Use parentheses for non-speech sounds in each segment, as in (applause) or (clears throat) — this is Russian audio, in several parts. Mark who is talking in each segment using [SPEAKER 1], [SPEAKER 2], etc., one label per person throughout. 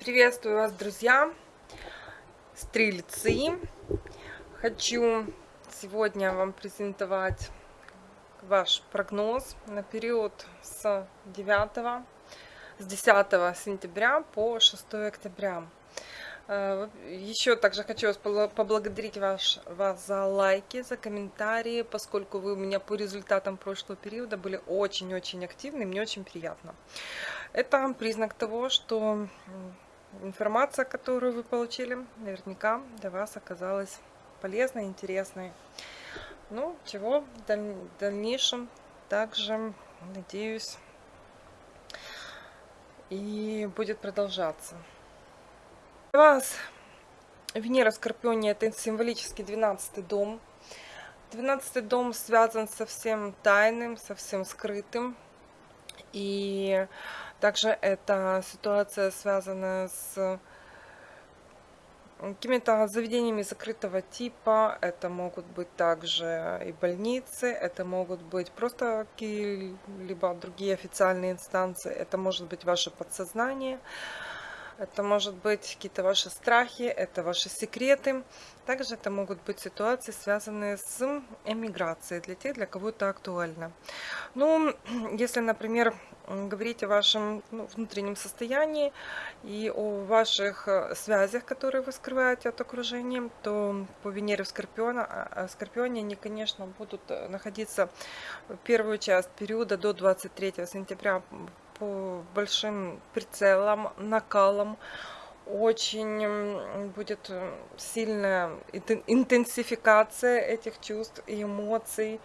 [SPEAKER 1] Приветствую вас, друзья, стрельцы. Хочу сегодня вам презентовать ваш прогноз на период с 9 с 10 сентября по 6 октября. Э, Еще также хочу вас поблагодарить ваш, вас за лайки, за комментарии, поскольку вы у меня по результатам прошлого периода были очень-очень активны, мне очень приятно. Это признак того, что информация, которую вы получили, наверняка для вас оказалась полезной, интересной. Ну, чего в дальнейшем также, надеюсь, и будет продолжаться. Для вас Венера в Скорпионе это символический 12 дом. 12 дом связан со всем тайным, со всем скрытым. И также эта ситуация связана с какими-то заведениями закрытого типа. Это могут быть также и больницы, это могут быть просто какие-либо другие официальные инстанции, это может быть ваше подсознание. Это может быть какие-то ваши страхи, это ваши секреты. Также это могут быть ситуации, связанные с эмиграцией, для тех, для кого это актуально. Ну, (clears throat) если, например, говорить о вашем ну, внутреннем состоянии и о ваших э, связях, которые вы скрываете от окружения, то по Венере в Скорпиона, а, Скорпионе они, конечно, будут э, находиться в первую часть периода до 23 сентября большим прицелам, накалом. Очень будет э, сильная интенсификация этих чувств и эмоций.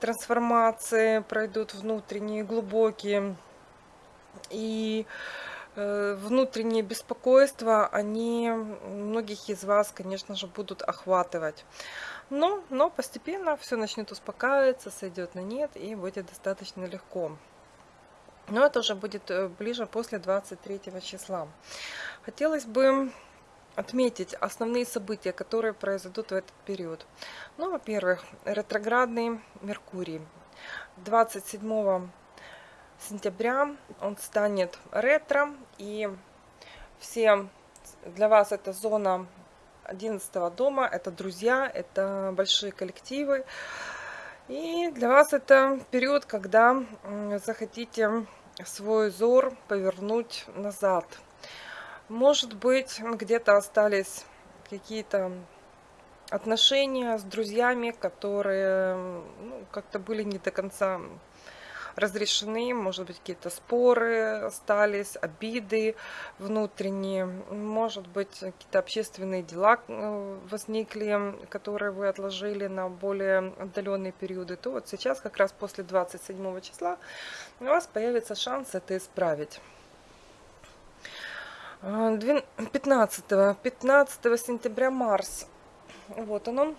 [SPEAKER 1] Трансформации пройдут внутренние, глубокие. И э, внутренние беспокойства, они многих из вас, конечно же, будут охватывать. Но, но постепенно все начнет успокаиваться, сойдет на нет и будет достаточно легко. Но это уже будет э, ближе после 23 числа. Хотелось бы отметить основные события, которые произойдут в этот период. Ну, во-первых, ретроградный Меркурий. 27 сентября он станет ретро, и все для вас это зона 11 дома, это друзья, это большие коллективы. И для вас это период, когда захотите свой зор повернуть назад. Может быть, где-то остались какие-то отношения с друзьями, которые ну, как-то были не до конца разрешены, может быть, какие-то споры остались, обиды внутренние, может быть, какие-то общественные дела э, возникли, которые вы отложили на более отдаленные периоды, то вот сейчас, как раз после 27 числа, у вас появится шанс это исправить. 15, э, 15 сентября Марс. Вот он, он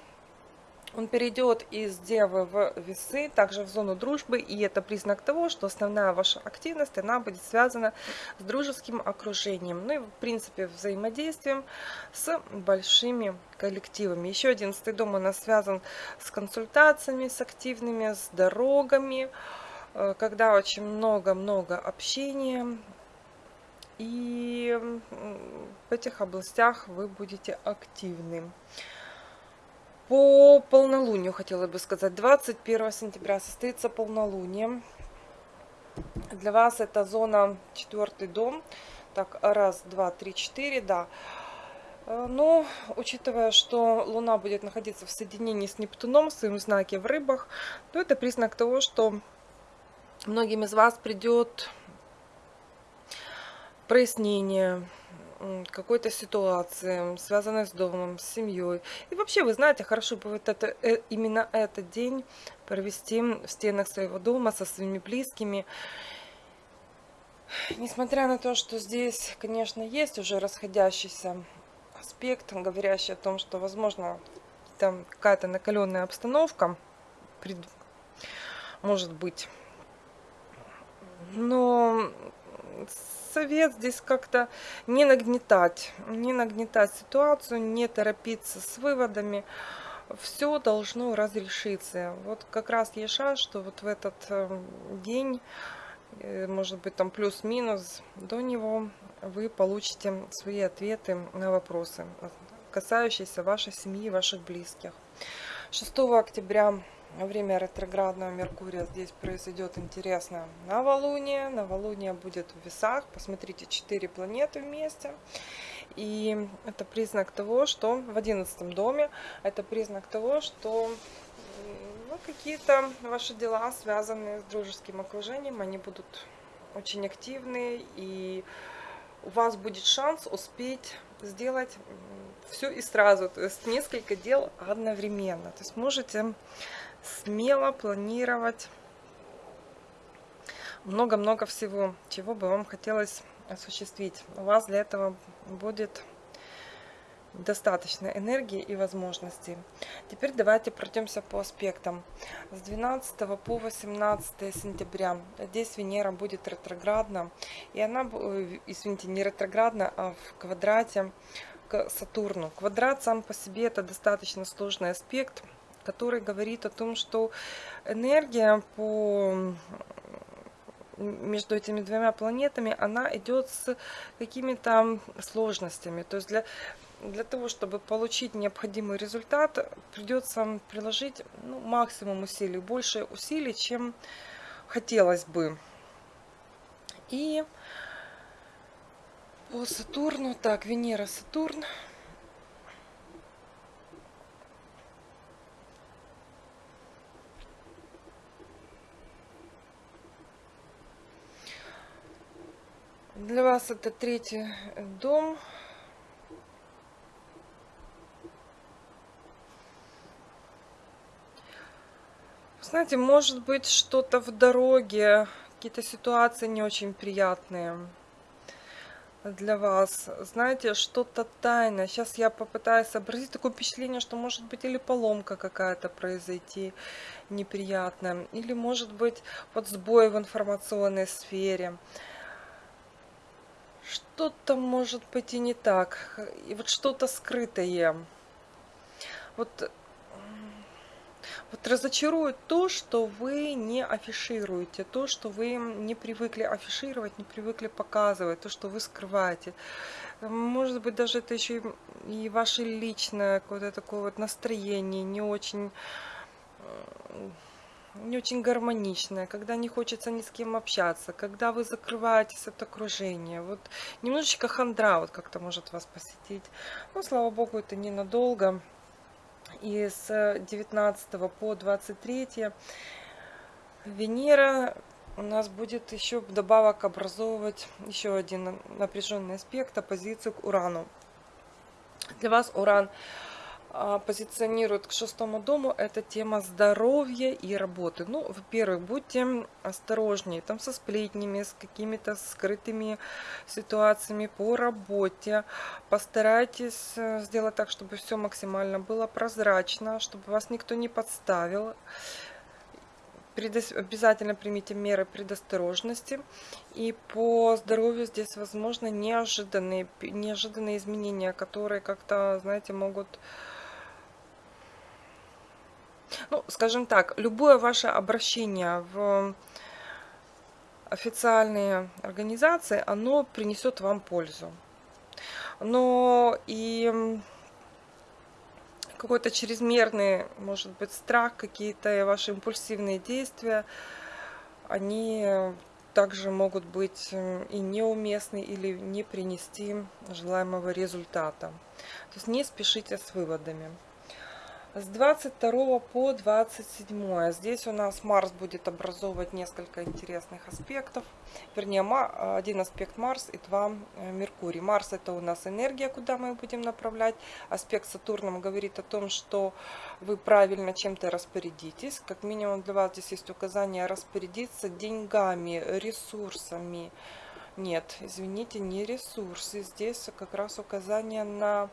[SPEAKER 1] перейдет из Девы в Весы, также в зону дружбы, и это признак того, что основная ваша активность, она будет связана с дружеским окружением, ну и в принципе взаимодействием с большими коллективами. Еще 11 дом у нас связан с консультациями, с активными, с дорогами, э, когда очень много-много общения, и в этих областях вы будете активны. По полнолунию хотела бы сказать. 21 сентября состоится полнолуние. Для вас это зона четвертый дом. Так, раз, два, три, четыре, да. Э, но, учитывая, что Луна будет находиться в соединении с Нептуном, в своем знаке в рыбах, то это признак того, что многим из вас придет прояснение, какой-то ситуации, связанной с домом, с семьей. И вообще, вы знаете, хорошо будет это, э, именно этот день провести в стенах своего дома со своими близкими. Несмотря на то, что здесь, конечно, есть уже расходящийся аспект, говорящий о том, что, возможно, там какая-то накаленная обстановка может быть. Но совет здесь как-то не нагнетать, не нагнетать ситуацию, не торопиться с выводами. Все должно разрешиться. Вот как раз есть шанс, что вот в этот эм, день э, может быть там плюс-минус до него, вы получите свои ответы на вопросы, касающиеся вашей семьи, ваших близких. 6 октября время ретроградного Меркурия здесь произойдет интересное новолуние. Новолуние будет в весах. Посмотрите, 4 планеты вместе. И это признак того, что в одиннадцатом доме, это признак того, что ну, какие-то ваши дела, связанные с дружеским окружением, они будут очень активны, и у вас будет шанс успеть сделать все и сразу, то есть несколько дел одновременно. То есть можете смело планировать много-много всего, чего бы вам хотелось осуществить. У вас для этого будет достаточно энергии и возможностей. Теперь давайте пройдемся по аспектам. С 12 по 18 сентября здесь Венера будет ретроградна. И она, э, извините, не ретроградна, а в квадрате к Сатурну. Квадрат сам по себе это достаточно сложный аспект который говорит о том, что энергия по между этими двумя планетами, она идет с какими-то сложностями. То есть для, для того, чтобы получить необходимый результат, придется приложить ну, максимум усилий, больше усилий, чем хотелось бы. И по Сатурну, так, Венера, Сатурн, Для вас это третий дом. Знаете, может быть что-то в дороге, какие-то ситуации не очень приятные для вас. Знаете, что-то тайное. Сейчас я попытаюсь сообразить такое впечатление, что может быть или поломка какая-то произойти неприятная, или может быть вот сбой в информационной сфере что-то может быть и не так. И вот что-то скрытое. Вот, вот разочарует то, что вы не афишируете, то, что вы не привыкли афишировать, не привыкли показывать, то, что вы скрываете. Может быть, даже это еще и ваше личное какое-то такое вот настроение, не очень не очень гармоничная, когда не хочется ни с кем общаться, когда вы закрываетесь от окружения. Вот немножечко хандра вот как-то может вас посетить. Но, слава богу, это ненадолго. И с 19 по 23 Венера у нас будет еще вдобавок образовывать еще один напряженный аспект, оппозицию к Урану. Для вас Уран а, позиционирует к шестому дому, это тема здоровья и работы. Ну, во-первых, будьте осторожнее там со сплетнями, с какими-то скрытыми ситуациями по работе. Постарайтесь э, сделать так, чтобы все максимально было прозрачно, чтобы вас никто не подставил. Обязательно примите меры предосторожности. И по здоровью здесь возможно неожиданные, неожиданные изменения, которые как-то, знаете, могут ну, скажем так, любое ваше обращение в официальные организации, оно принесет вам пользу. Но и какой-то чрезмерный, может быть, страх, какие-то ваши импульсивные действия, они также могут быть и неуместны или не принести желаемого результата. То есть не спешите с выводами. С 22 по 27 здесь у нас Марс будет образовывать несколько интересных аспектов. Вернее, один аспект Марс и два э, Меркурий. Марс это у нас энергия, куда мы будем направлять. Аспект Сатурном говорит о том, что вы правильно чем-то распорядитесь. Как минимум для вас здесь есть указание распорядиться деньгами, ресурсами. Нет, извините, не ресурсы. Здесь как раз указание на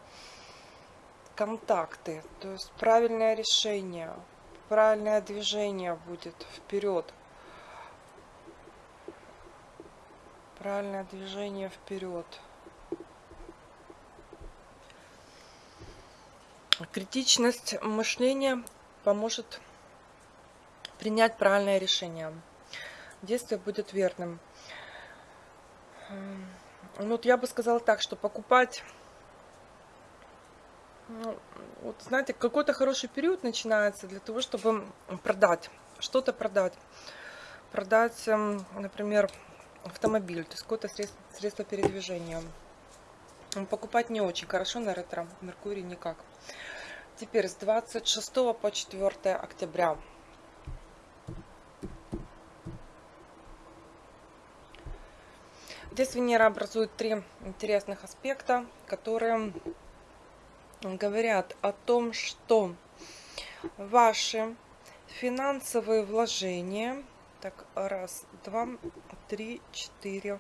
[SPEAKER 1] контакты, то есть правильное решение, правильное движение будет вперед. Правильное движение вперед. Критичность мышления поможет принять правильное решение. действие будет верным. Ну, вот я бы сказала так, что покупать, вот знаете, какой-то хороший период начинается для того, чтобы продать, что-то продать. Продать, эм, например, автомобиль, то есть какое-то средство, средство передвижения. Покупать не очень хорошо на ретро, Меркурий никак. Теперь с 26 по 4 октября. Здесь Венера образует три интересных аспекта, которые говорят о том, что ваши финансовые вложения, так, раз, два, три, четыре,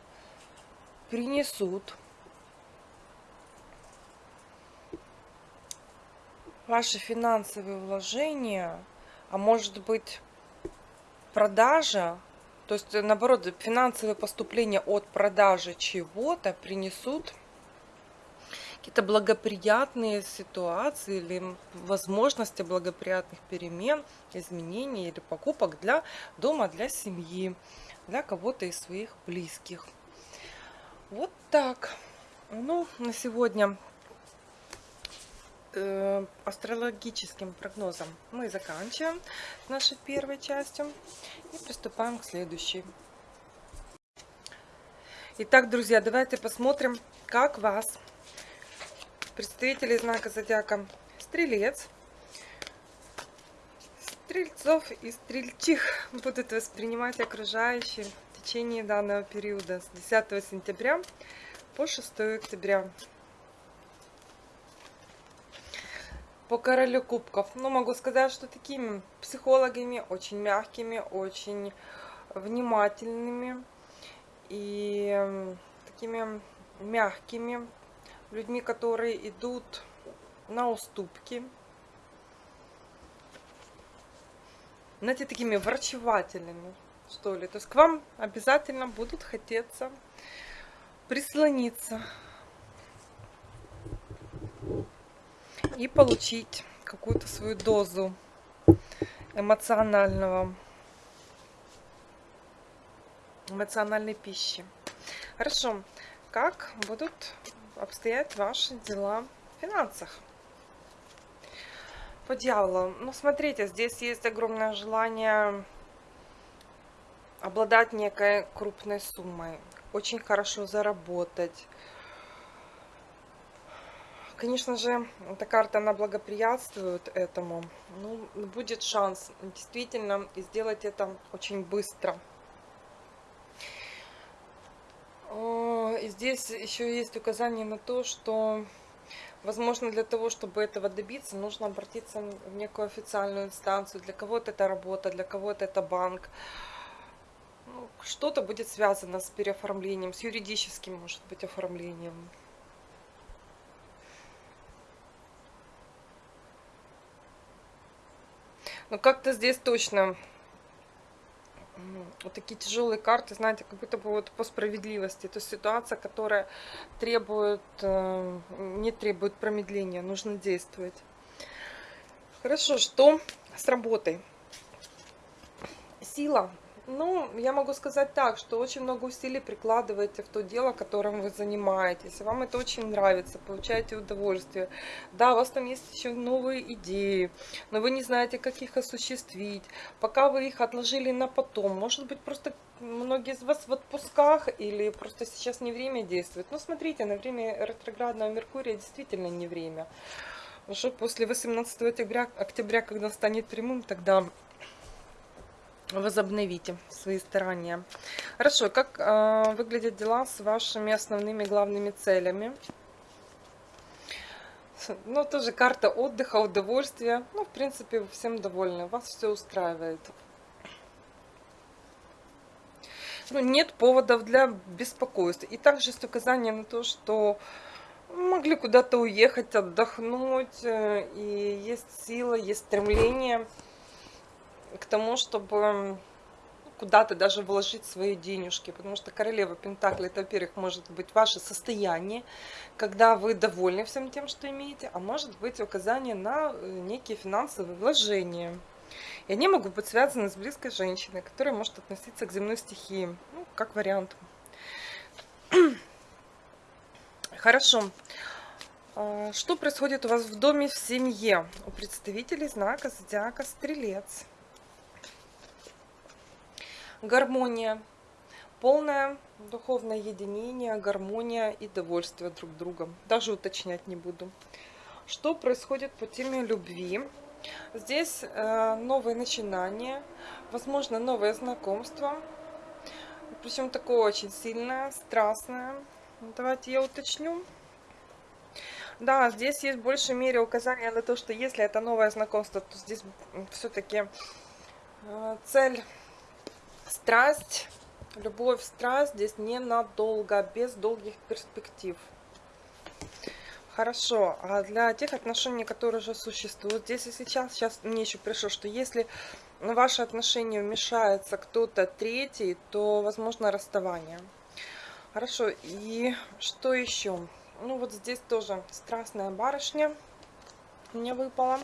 [SPEAKER 1] принесут ваши финансовые вложения, а может быть продажа, то есть наоборот финансовые поступления от продажи чего-то принесут какие-то благоприятные ситуации или возможности благоприятных перемен, изменений или покупок для дома, для семьи, для кого-то из своих близких. Вот так. Ну, на сегодня э, астрологическим прогнозом мы заканчиваем нашей первой частью и приступаем к следующей. Итак, друзья, давайте посмотрим, как вас, представители знака зодиака Стрелец, Стрельцов и Стрельчих будут воспринимать окружающие в течение данного периода с 10 сентября по 6 октября. по королю кубков. Ну, могу сказать, что такими психологами, очень мягкими, очень внимательными и такими мягкими людьми, которые идут на уступки. Знаете, такими врачевательными, что ли. То есть к вам обязательно будут хотеться прислониться и получить какую-то свою дозу эмоционального эмоциональной пищи. Хорошо. Как будут обстоять ваши дела в финансах? По дьяволу. Ну, смотрите, здесь есть огромное желание обладать некой крупной суммой. Очень хорошо заработать Конечно же, эта карта, она благоприятствует этому. Ну, будет шанс действительно сделать это очень быстро. Здесь еще есть указание на то, что, возможно, для того, чтобы этого добиться, нужно обратиться в некую официальную инстанцию. Для кого-то это работа, для кого-то это банк. Ну, Что-то будет связано с переоформлением, с юридическим, может быть, оформлением. Но как-то здесь точно вот такие тяжелые карты, знаете, как будто бы вот по справедливости. Это ситуация, которая требует, э, не требует промедления, нужно действовать. Хорошо, что с работой? Сила ну, я могу сказать так, что очень много усилий прикладываете в то дело, которым вы занимаетесь. Вам это очень нравится, получаете удовольствие. Да, у вас там есть еще новые идеи, но вы не знаете, как их осуществить. Пока вы их отложили на потом. Может быть, просто многие из вас в отпусках или просто сейчас не время действовать. Но смотрите, на время ретроградного Меркурия действительно не время. Уже после 18 октября, октября когда станет прямым, тогда возобновите свои старания. Хорошо, как э, выглядят дела с вашими основными главными целями? Ну, тоже карта отдыха, удовольствия. Ну, в принципе, всем довольны, вас все устраивает. Ну, нет поводов для беспокойства. И также есть указание на то, что могли куда-то уехать, отдохнуть, э, и есть сила, есть стремление к тому, чтобы куда-то даже вложить свои денежки, потому что королева Пентакли, это, во-первых, может быть ваше состояние, когда вы довольны всем тем, что имеете, а может быть указание на э, некие финансовые вложения. И они могут быть связаны с близкой женщиной, которая может относиться к земной стихии, ну, как вариант. (clears throat) Хорошо. А, что происходит у вас в доме, в семье? У представителей знака Зодиака Стрелец. Гармония. Полное духовное единение, гармония и довольствие друг другом. Даже уточнять не буду. Что происходит по теме любви? Здесь э, новые начинания, возможно, новое знакомство. Причем такое очень сильное, страстное. Давайте я уточню. Да, здесь есть в большей мере указание на то, что если это новое знакомство, то здесь все-таки э, цель страсть, любовь, страсть здесь ненадолго, без долгих перспектив. Хорошо, а для тех отношений, которые уже существуют здесь и сейчас, сейчас мне еще пришло, что если в ваши отношения вмешается кто-то третий, то возможно расставание. Хорошо, и что еще? Ну вот здесь тоже страстная барышня мне выпала.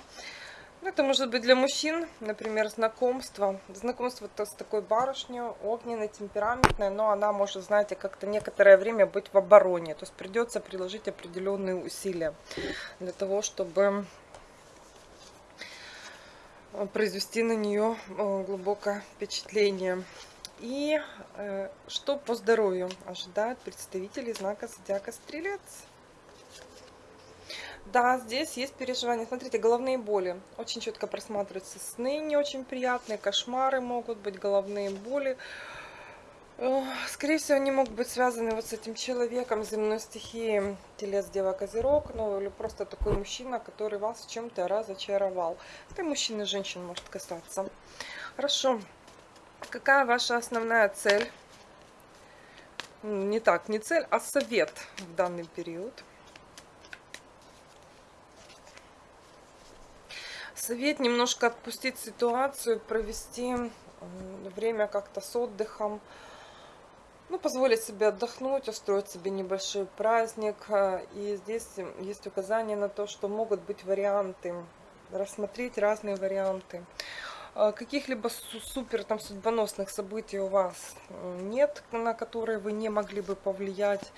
[SPEAKER 1] Ну, это может быть для мужчин, например, знакомство. Знакомство -то с такой барышней, огненной, темпераментной, но она может, знаете, как-то некоторое время быть в обороне. То есть придется приложить определенные усилия для того, чтобы произвести на нее э, глубокое впечатление. И э, что по здоровью ожидает представителей знака Зодиака Стрелец? Да, здесь есть переживания. Смотрите, головные боли. Очень четко просматриваются сны не очень приятные, кошмары могут быть, головные боли. Скорее всего, они могут быть связаны вот с этим человеком, земной стихией, телец, дева, козерог, ну или просто такой мужчина, который вас в чем-то разочаровал. Это мужчин и женщин может касаться. Хорошо. Какая ваша основная цель? Не так, не цель, а совет в данный период. Совет немножко отпустить ситуацию, провести время как-то с отдыхом. Ну, позволить себе отдохнуть, устроить себе небольшой праздник. Э, и здесь есть указание на то, что могут быть варианты, рассмотреть разные варианты. Э, каких-либо супер там судьбоносных событий у вас нет, на которые вы не могли бы повлиять.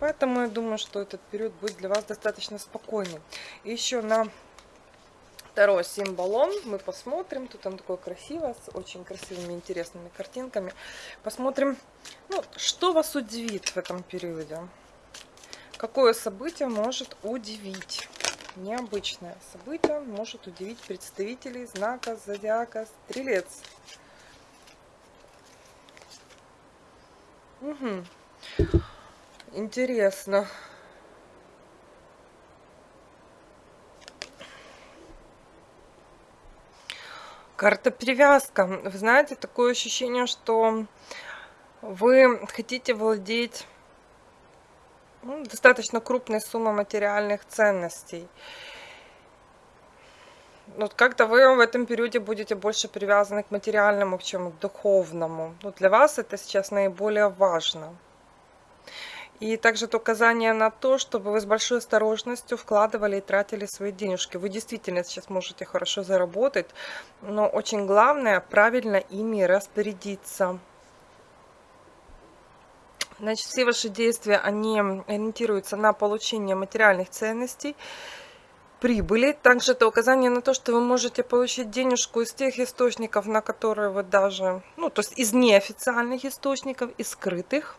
[SPEAKER 1] Поэтому я думаю, что этот период будет для вас достаточно спокойный. И еще на второй символон мы посмотрим. Тут он такой красивый, с очень красивыми, интересными картинками. Посмотрим, ну, что вас удивит в этом периоде. Какое событие может удивить? Необычное событие может удивить представителей знака Зодиака Стрелец. Угу. Интересно. Карта привязка. Вы знаете, такое ощущение, что вы хотите владеть ну, достаточно крупной суммой материальных ценностей. Вот как-то вы в этом периоде будете больше привязаны к материальному, чем к духовному. Но для вас это сейчас наиболее важно. И также указание на то, чтобы вы с большой осторожностью вкладывали и тратили свои денежки. Вы действительно сейчас можете хорошо заработать, но очень главное правильно ими распорядиться. Значит, все ваши действия, они ориентируются на получение материальных ценностей, прибыли. Также это указание на то, что вы можете получить денежку из тех источников, на которые вы даже, ну, то есть из неофициальных источников, из скрытых.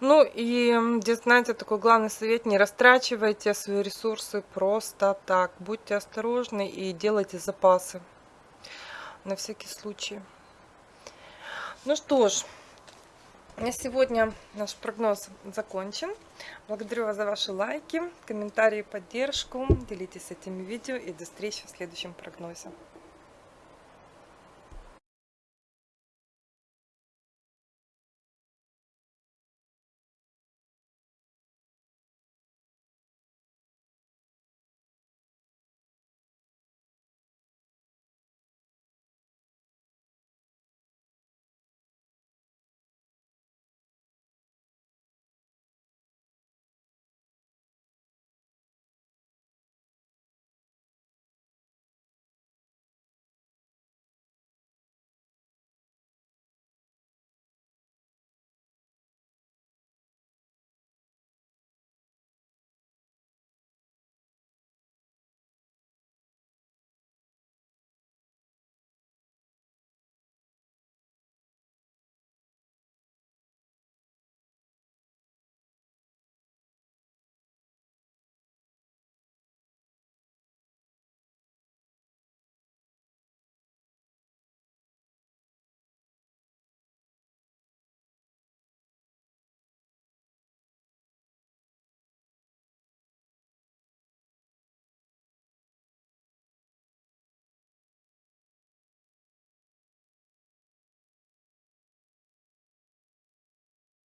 [SPEAKER 1] Ну и здесь, знаете, такой главный совет, не растрачивайте свои ресурсы просто так. Будьте осторожны и делайте запасы на всякий случай. Ну что ж, на сегодня наш прогноз закончен. Благодарю вас за ваши лайки, комментарии, поддержку. Делитесь этими видео и до встречи в следующем прогнозе.